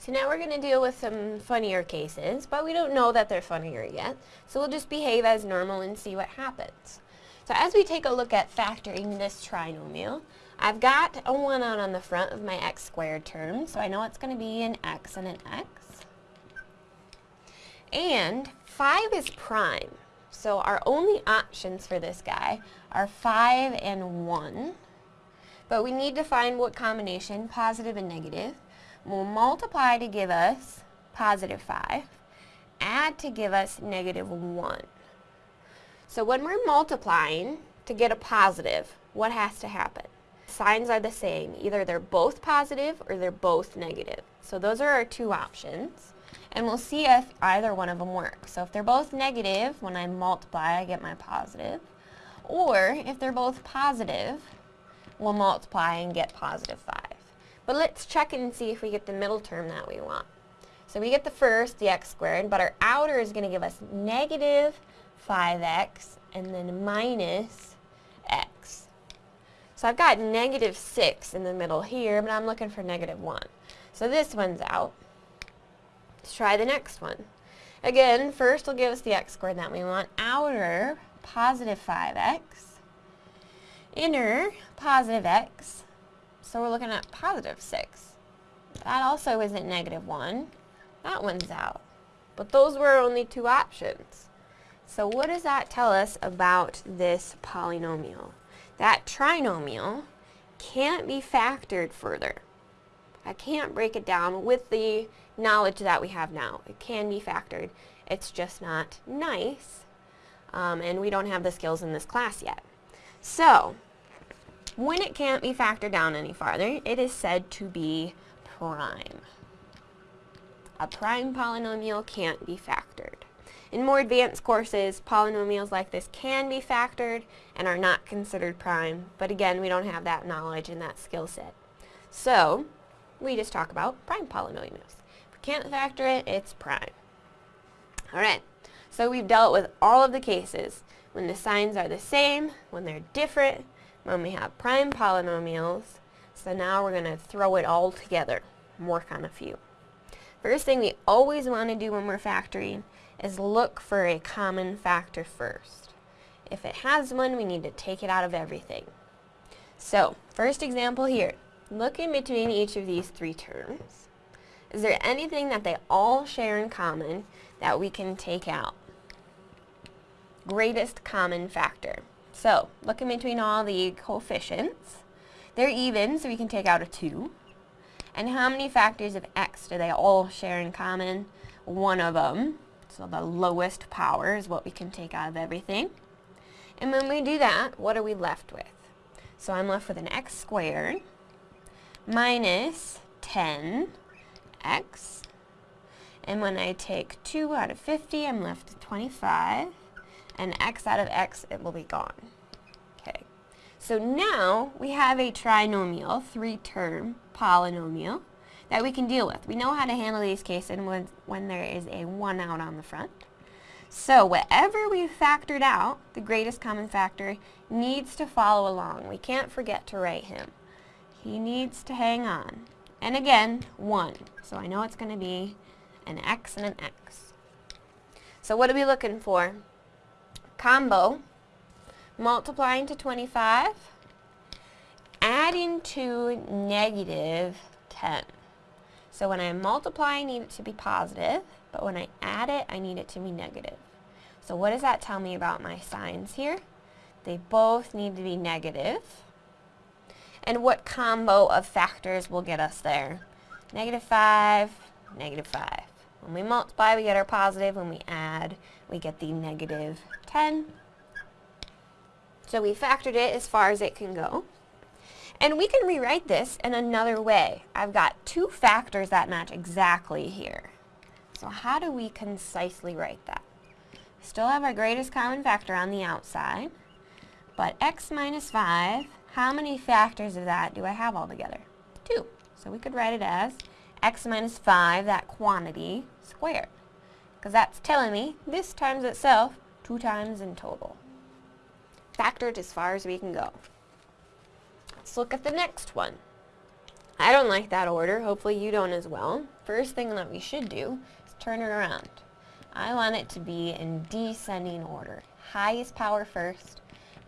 So now we're going to deal with some funnier cases, but we don't know that they're funnier yet. So we'll just behave as normal and see what happens. So as we take a look at factoring this trinomial, I've got a 1 out on the front of my x squared term, so I know it's going to be an x and an x. And 5 is prime, so our only options for this guy are 5 and 1. But we need to find what combination, positive and negative. We'll multiply to give us positive 5, add to give us negative 1. So when we're multiplying to get a positive, what has to happen? Signs are the same. Either they're both positive or they're both negative. So those are our two options. And we'll see if either one of them works. So if they're both negative, when I multiply, I get my positive. Or if they're both positive, we'll multiply and get positive 5. But let's check and see if we get the middle term that we want. So we get the first, the x squared, but our outer is going to give us negative 5x and then minus x. So I've got negative 6 in the middle here, but I'm looking for negative 1. So this one's out. Let's try the next one. Again, first will give us the x squared that we want. Outer, positive 5x. Inner, positive x. So we're looking at positive 6. That also isn't negative 1. That one's out. But those were only two options. So what does that tell us about this polynomial? That trinomial can't be factored further. I can't break it down with the knowledge that we have now. It can be factored. It's just not nice, um, and we don't have the skills in this class yet. So, when it can't be factored down any farther, it is said to be prime. A prime polynomial can't be factored. In more advanced courses, polynomials like this can be factored and are not considered prime, but again, we don't have that knowledge and that skill set. So, we just talk about prime polynomials. If we can't factor it, it's prime. Alright, so we've dealt with all of the cases when the signs are the same, when they're different, when we have prime polynomials. So now we're going to throw it all together and work on a few. First thing we always want to do when we're factoring is look for a common factor first. If it has one, we need to take it out of everything. So, first example here. Look in between each of these three terms. Is there anything that they all share in common that we can take out? Greatest common factor. So, look in between all the coefficients. They're even, so we can take out a 2. And how many factors of x do they all share in common? One of them. So the lowest power is what we can take out of everything. And when we do that, what are we left with? So I'm left with an x squared minus 10x. And when I take 2 out of 50, I'm left with 25 and x out of x, it will be gone. Okay, so now we have a trinomial, three-term polynomial, that we can deal with. We know how to handle these cases when, when there is a 1 out on the front. So whatever we've factored out, the greatest common factor, needs to follow along. We can't forget to write him. He needs to hang on. And again, 1. So I know it's going to be an x and an x. So what are we looking for? Combo, multiplying to 25, adding to negative 10. So when I multiply, I need it to be positive, but when I add it, I need it to be negative. So what does that tell me about my signs here? They both need to be negative. And what combo of factors will get us there? Negative 5, negative 5. When we multiply, we get our positive. When we add, we get the negative 10. So we factored it as far as it can go. And we can rewrite this in another way. I've got two factors that match exactly here. So how do we concisely write that? Still have our greatest common factor on the outside, but x minus 5, how many factors of that do I have altogether? 2. So we could write it as x minus 5, that quantity, squared. Because that's telling me this times itself two times in total. Factored as far as we can go. Let's look at the next one. I don't like that order. Hopefully you don't as well. First thing that we should do is turn it around. I want it to be in descending order. Highest power first,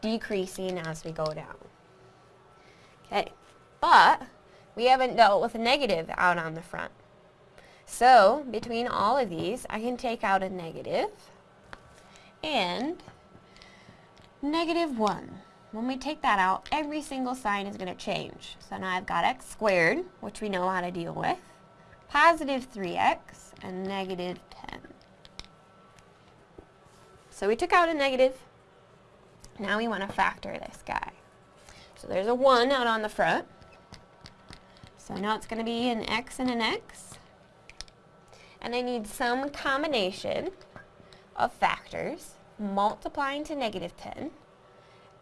decreasing as we go down. Okay, but we haven't dealt with a negative out on the front. So, between all of these, I can take out a negative and negative 1. When we take that out, every single sign is going to change. So now I've got x squared, which we know how to deal with, positive 3x, and negative 10. So we took out a negative. Now we want to factor this guy. So there's a 1 out on the front. So now it's going to be an x and an x. And I need some combination of factors multiplying to negative 10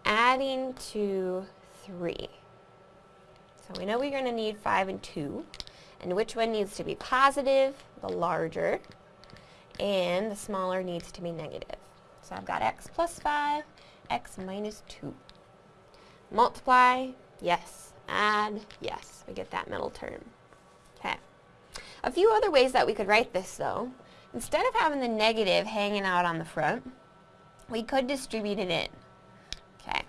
adding to 3. So we know we're going to need 5 and 2. And which one needs to be positive? The larger. And the smaller needs to be negative. So I've got x plus 5, x minus 2. Multiply, yes. Add, yes. We get that middle term. A few other ways that we could write this, though. Instead of having the negative hanging out on the front, we could distribute it in. Okay.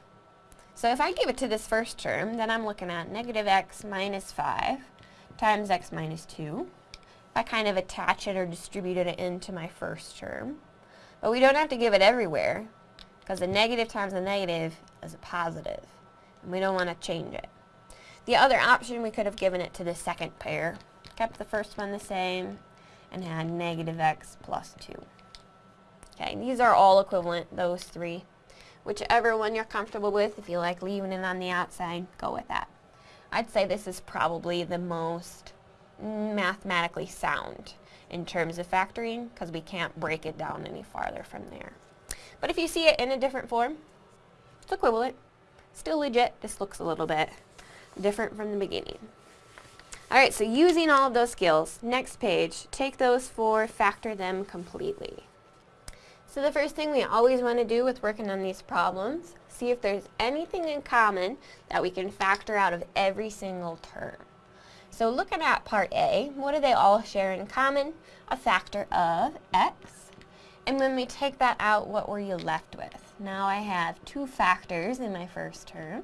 So if I give it to this first term, then I'm looking at negative x minus 5 times x minus 2. If I kind of attach it or distribute it into my first term. But we don't have to give it everywhere, because a negative times a negative is a positive, and we don't want to change it. The other option, we could have given it to the second pair, kept the first one the same, and had negative x plus 2. Okay, these are all equivalent, those three. Whichever one you're comfortable with, if you like leaving it on the outside, go with that. I'd say this is probably the most mathematically sound in terms of factoring because we can't break it down any farther from there. But if you see it in a different form, it's equivalent. Still legit, just looks a little bit different from the beginning. Alright, so using all of those skills, next page, take those four, factor them completely. So the first thing we always want to do with working on these problems, see if there's anything in common that we can factor out of every single term. So looking at part A, what do they all share in common? A factor of x. And when we take that out, what were you left with? Now I have two factors in my first term,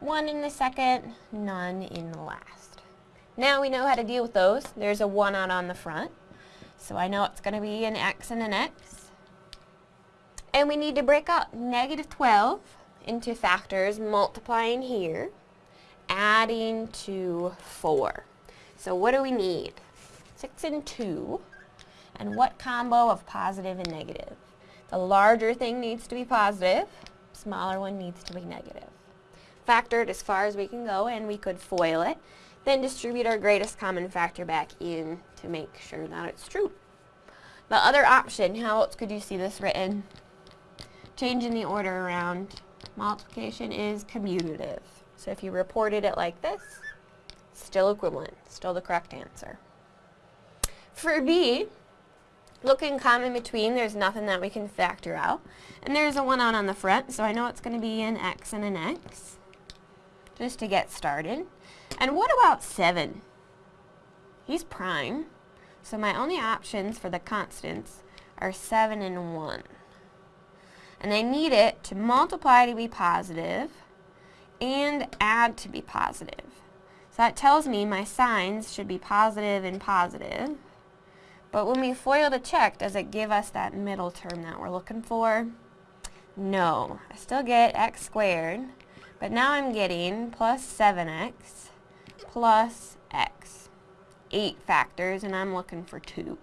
one in the second, none in the last. Now we know how to deal with those. There's a 1 out on the front. So I know it's going to be an x and an x. And we need to break up negative 12 into factors multiplying here, adding to 4. So what do we need? 6 and 2. And what combo of positive and negative? The larger thing needs to be positive, smaller one needs to be negative. Factor it as far as we can go and we could FOIL it, then distribute our greatest common factor back in to make sure that it's true. The other option, how else could you see this written? changing the order around, multiplication is commutative. So if you reported it like this, still equivalent, still the correct answer. For B, looking common between, there's nothing that we can factor out. And there's a 1 out on the front, so I know it's going to be an x and an x, just to get started. And what about 7? He's prime, so my only options for the constants are 7 and 1 and I need it to multiply to be positive and add to be positive. So that tells me my signs should be positive and positive. But when we FOIL to check, does it give us that middle term that we're looking for? No. I still get x squared, but now I'm getting plus 7x plus x. 8 factors, and I'm looking for 2.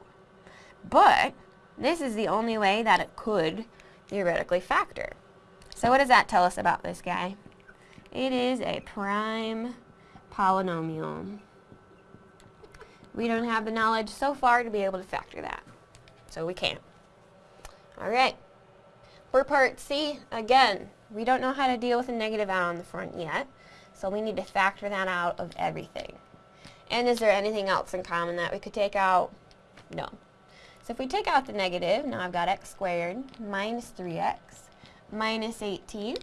But this is the only way that it could theoretically factor. So what does that tell us about this guy? It is a prime polynomial. We don't have the knowledge so far to be able to factor that. So we can't. Alright. For part C, again, we don't know how to deal with a negative out on the front yet. So we need to factor that out of everything. And is there anything else in common that we could take out? No. So if we take out the negative, now I've got x squared minus 3x minus 18.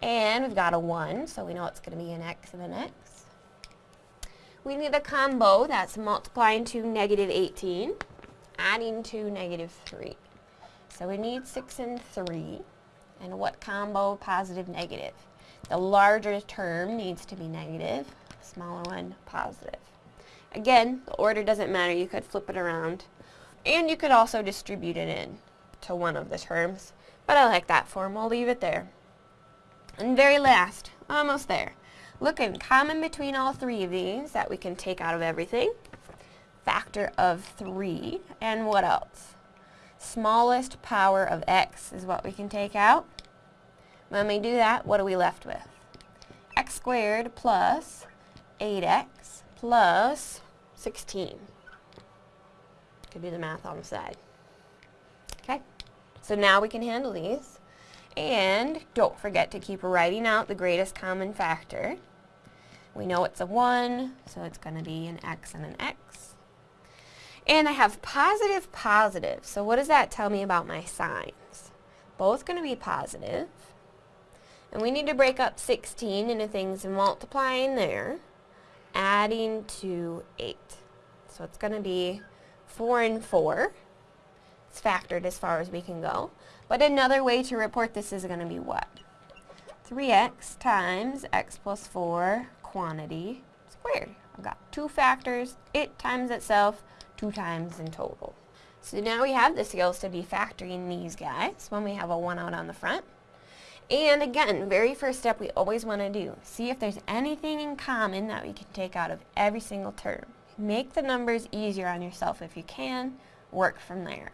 And we've got a 1, so we know it's going to be an x and an x. We need a combo that's multiplying to negative 18, adding to negative 3. So we need 6 and 3. And what combo? Positive, negative. The larger term needs to be negative, smaller one positive. Again, the order doesn't matter. You could flip it around. And you could also distribute it in to one of the terms. But I like that form. We'll leave it there. And very last, almost there. Looking common between all three of these that we can take out of everything. Factor of 3. And what else? Smallest power of x is what we can take out. When we do that, what are we left with? x squared plus 8x plus 16. Could do the math on the side. Okay, so now we can handle these. And don't forget to keep writing out the greatest common factor. We know it's a 1, so it's going to be an x and an x. And I have positive, positive. So what does that tell me about my signs? Both going to be positive. And we need to break up 16 into things multiplying there, adding to 8. So it's going to be 4 and 4. It's factored as far as we can go. But another way to report this is going to be what? 3x times x plus 4 quantity squared. I've got two factors, it times itself, two times in total. So now we have the skills to be factoring these guys when we have a 1 out on the front. And again, very first step we always want to do, see if there's anything in common that we can take out of every single term. Make the numbers easier on yourself if you can, work from there.